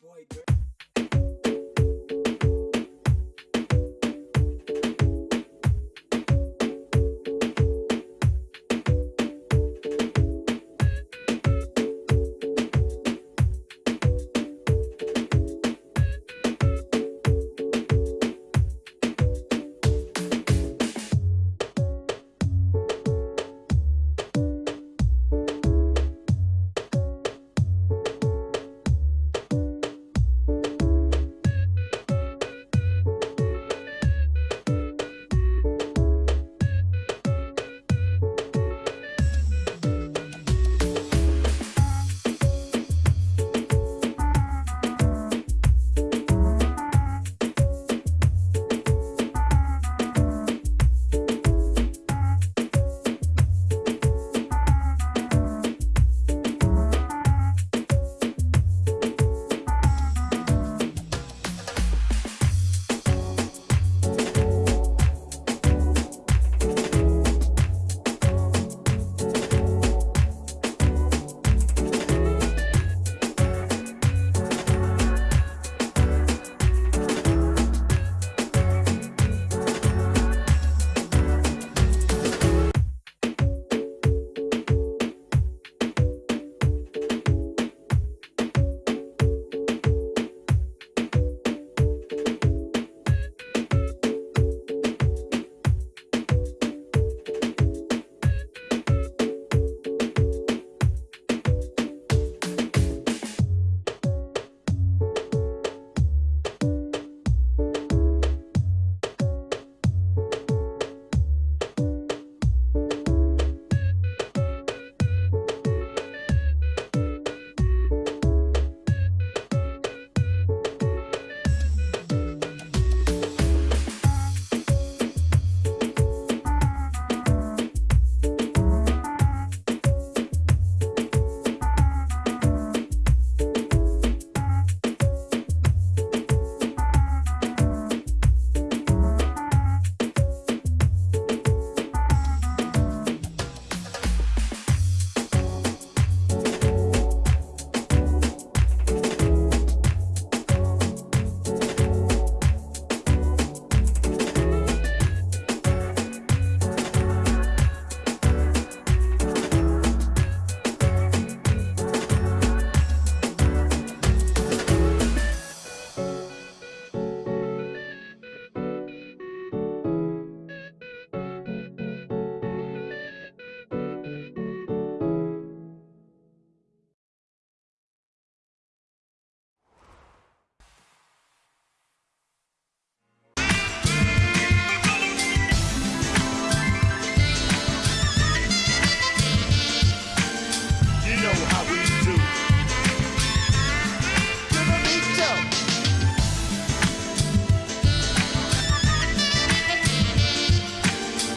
boy, girl.